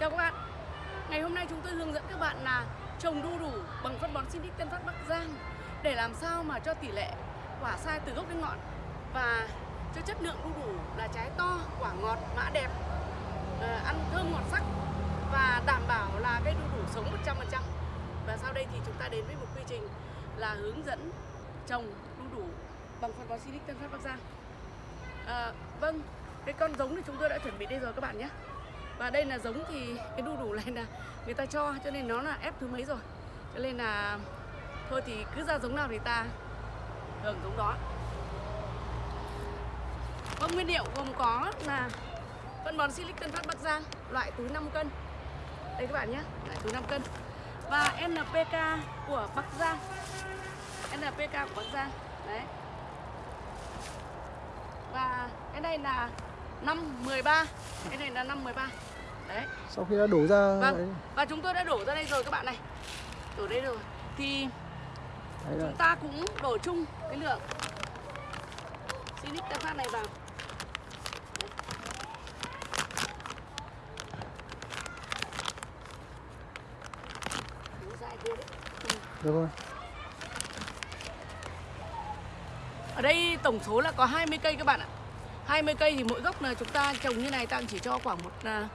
Chào các bạn Ngày hôm nay chúng tôi hướng dẫn các bạn là trồng đu đủ bằng phân bón Sinic Tân Phát Bắc Giang để làm sao mà cho tỷ lệ quả sai từ gốc đến ngọn và cho chất lượng đu đủ là trái to, quả ngọt, mã đẹp, ờ, ăn thơm ngọt sắc và đảm bảo là cây đu đủ sống 100%. Và sau đây thì chúng ta đến với một quy trình là hướng dẫn trồng đu đủ bằng phân bón Sinic Tân Phát Bắc Giang. À, vâng, cái con giống thì chúng tôi đã chuẩn bị đây rồi các bạn nhé. Và đây là giống thì cái đu đủ này là người ta cho cho nên nó là ép thứ mấy rồi. Cho nên là thôi thì cứ ra giống nào thì ta hưởng giống đó. Vâng, nguyên liệu gồm có là phân bón Silic Tân Phát Bắc Giang loại túi 5 cân. Đây các bạn nhé, loại túi 5 cân. Và NPK của Bắc Giang. NPK của Bắc Giang. Đấy. Và cái này là năm 13 Cái này là năm 13 Đấy. Sau khi đã đổ ra Vâng. đấy, Và chúng tôi đã đổ ra đây rồi các bạn này. Đổ đây rồi. Thì đấy chúng ta cũng đổ chung cái lượng. Sinic Tân Phát này vào. Được rồi. Ở đây tổng số là có 20 cây các bạn ạ 20 cây thì mỗi gốc là chúng ta trồng như này ta chỉ cho khoảng một à,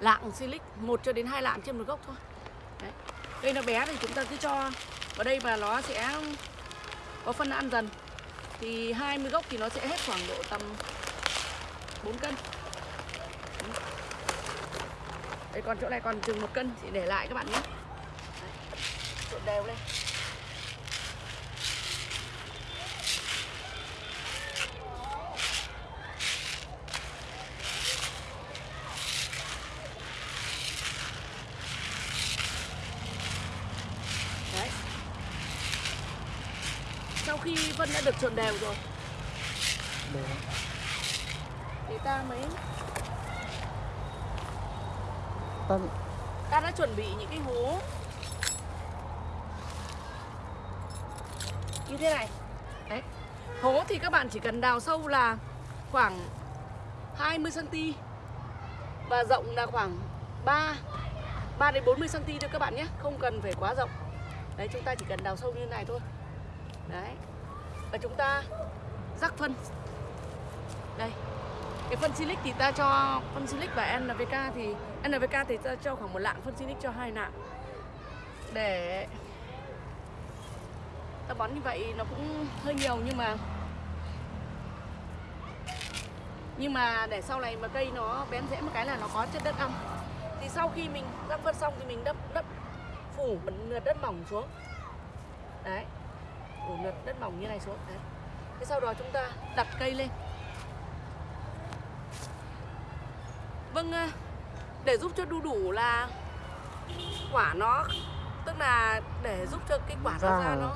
lạng silic một cho đến hai lạng trên một gốc thôi. Đấy. Cây nó bé thì chúng ta cứ cho vào đây và nó sẽ có phân ăn dần. Thì 20 gốc thì nó sẽ hết khoảng độ tầm 4 cân. Đây còn chỗ này còn chừng một cân thì để lại các bạn nhé. Đấy. Trộn đều lên Đấy. Sau khi phân đã được trộn đều rồi. Để thì ta mới ta ta đã chuẩn bị những cái hố. Như thế này. Đấy. Hố thì các bạn chỉ cần đào sâu là khoảng 20 cm và rộng là khoảng 3 3 đến 40 cm thôi các bạn nhé. Không cần phải quá rộng. Đấy chúng ta chỉ cần đào sâu như thế này thôi. Đấy và chúng ta rắc phân. Đây, cái phân silic thì ta cho, phân silic và NPK thì NPK thì ta cho khoảng một lạng phân silic cho hai lạng. Để ta bón như vậy nó cũng hơi nhiều nhưng mà nhưng mà để sau này mà cây nó bén rễ một cái là nó có chất đất ăn thì sau khi mình rắc phân xong thì mình đắp đắp phủ một lượt đất mỏng xuống. Đấy phủ lượt đất mỏng như này xuống đấy thế sau đó chúng ta đặt cây lên Vâng, à, để giúp cho đu đủ là quả nó tức là để giúp cho cái quả nó ra nó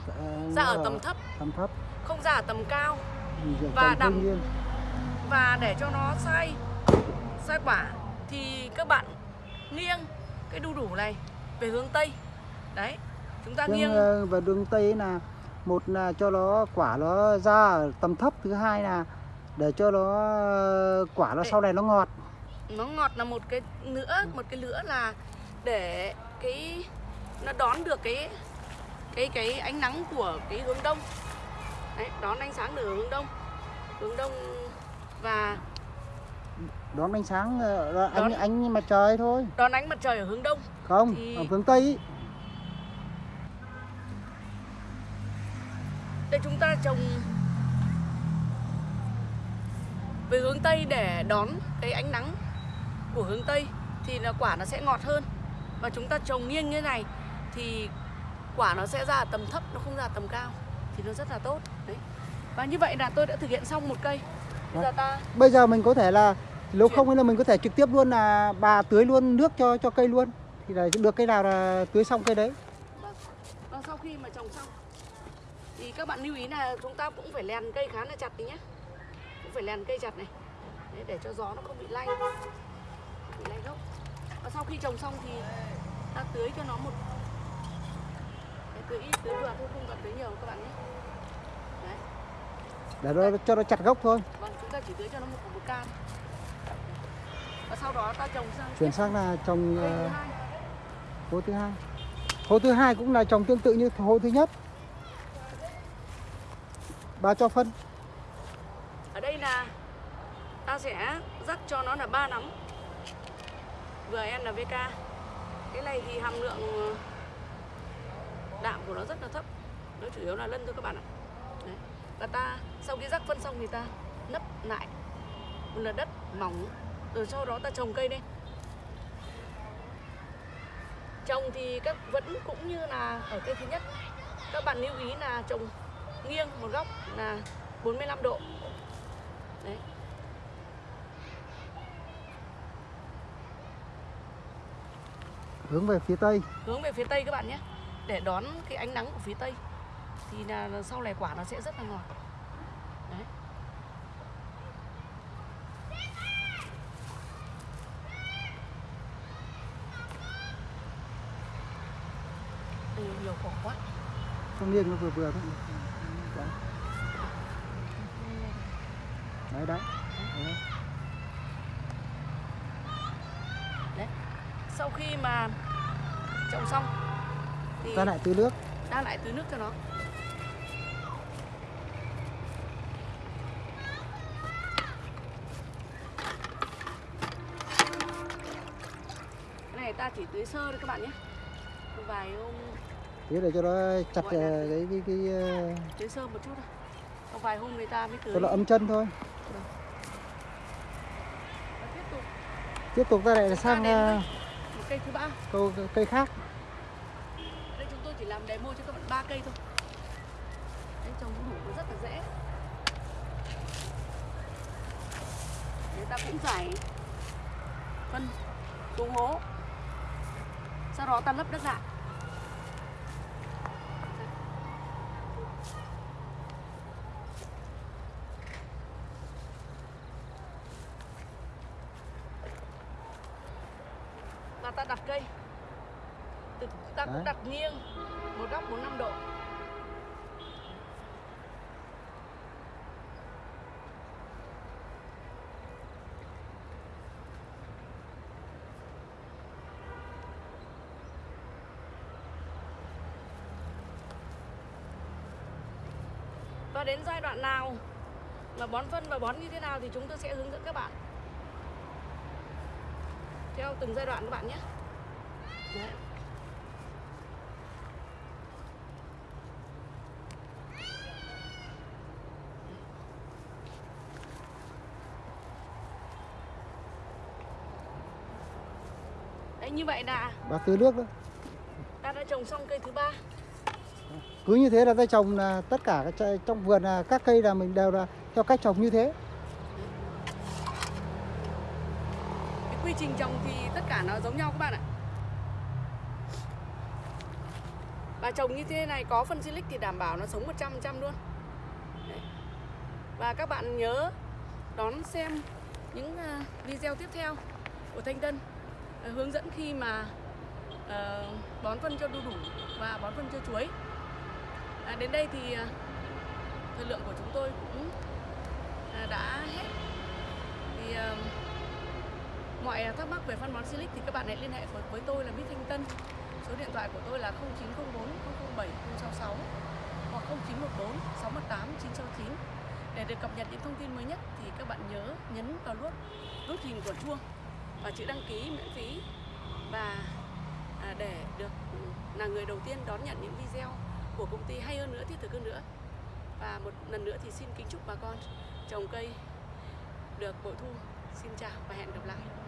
ra ở tầm thấp, tầm thấp không ra ở tầm cao mình dưỡng Và đảm- nhiên. và để cho nó sai sai quả thì các bạn nghiêng cái đu đủ này về hướng tây. Đấy. Chúng ta Riêng, nghiêng ờ, và đường tây là một là cho nó quả nó ra ở tầm thấp thứ hai là để cho nó ờ, quả nó Để- sau này nó ngọt. Nó ngọt là một cái nữa, một cái nữa là để cái nó đón được cái cái cái ánh nắng của cái hướng đông. Đấy, đón ánh sáng từ hướng đông hướng đông và đón ánh sáng ờ, là ánh Đón- ánh mặt trời thôi. Đón ánh mặt trời ở hướng đông. Không Thì- ở hướng tây. ý. Đây chúng ta trồng về hướng tây để đón cái ánh nắng của hướng tây thì là quả nó sẽ ngọt hơn. Và chúng ta trồng nghiêng như này thì quả nó sẽ ra tầm thấp nó không ra tầm cao thì nó rất là tốt. Đấy. Và như vậy là tôi đã thực hiện xong một cây. Bây giờ ta bây giờ mình có thể là nếu không là mình có thể trực tiếp luôn là bà tưới luôn nước cho cho cây luôn. Thì là được cây nào là tưới xong cây đấy. Vâng. Và sau khi mà trồng xong thì các bạn lưu ý là chúng ta cũng phải lèn cây khá là chặt tí nhé. Cũng phải lèn cây chặt này. Đấy, để cho gió nó không bị lay. Bị lay gốc. Và sau khi trồng xong thì ta tưới cho nó một Đấy, tưới ít tưới vừa thôi không cần tưới nhiều các bạn nhé. Đấy. để nó cho nó chặt gốc thôi Vâng, chúng ta chỉ tưới cho nó một cục một can. và sau đó ta trồng sang chuyển sang là trồng ờ, hố thứ hai hố thứ hai cũng là trồng tương tự như hố thứ nhất bà cho phân. Ở đây là ta sẽ rắc cho nó là ba nắm VNVK cái này thì hàm lượng ờ, đạm của nó rất là thấp. Nó chủ yếu là lân thôi các bạn ạ. Đấy. và ta, sau khi rắc phân xong thì ta nấp lại một lần đất mỏng. Rồi sau đó ta trồng cây lên trồng thì các vẫn cũng như là ở cây thứ nhất. Các bạn lưu ý là trồng nghiêng một góc là 45 độ. Đấy. Hướng về phía tây. Hướng về phía tây các bạn nhé. Để đón cái ánh nắng của phía tây thì là sau này quả nó sẽ rất là ngọt. Đấy. Nhiều nhiều quả quá. Không nghiêng nó vừa vừa thôi đấy đấy. Đấy. đấy. Sau khi mà trồng xong thì ta lại tưới nước. Ta lại tưới nước cho nó. Cái này ta chỉ tưới sơ thôi các bạn nhé. Vài hôm thế để cho nó chặt ờ, cái cái cái ờ, tưới sơ một chút thôi một vài hôm người ta mới tưới nó ấm chân thôi. Tiếp tục. Tiếp tục ta lại ta sang ờ, một cây thứ ba. câu cây khác. Đây chúng tôi chỉ làm demo cho các bạn ba cây thôi. Đấy trồng đủ nó rất là dễ. Người ta cũng giải phân xuống hố. Sau đó ta lấp đất lại và ta đặt cây. Từ- ta cũng đặt nghiêng một góc 45 độ. Và đến giai đoạn nào mà bón phân và bón như thế nào thì chúng tôi sẽ hướng dẫn các bạn theo từng giai đoạn các bạn nhé. Đấy. Đấy như vậy là bà tưới nước đó ta đã trồng xong cây thứ ba cứ như thế là ta trồng là tất cả trong vườn là các cây là mình đều là theo cách trồng như thế cái quy trình trồng thì tất cả nó giống nhau các bạn ạ. Và trồng như thế này có phân silic thì đảm bảo nó sống 100% luôn. Đấy. và các bạn nhớ đón xem những à, video tiếp theo của Thanh Tân à, hướng dẫn khi mà ờ, bón phân cho đu đủ và bón phân cho chuối. À, đến đây thì à, thời lượng của chúng tôi cũng đã hết thì à, mọi thắc mắc về phân bón silic thì các bạn hãy liên hệ với, tôi là Bích Thanh Tân. Số điện thoại của tôi là 0904 007 066 hoặc 0914 618 969 để được cập nhật những thông tin mới nhất thì các bạn nhớ nhấn vào nút nút hình của chuông và chữ đăng ký miễn phí. Và à, để được là người đầu tiên đón nhận những video của công ty hay hơn nữa thiết thực hơn nữa. Và một lần nữa thì xin kính chúc bà con trồng cây được bội thu. Xin chào và hẹn gặp lại.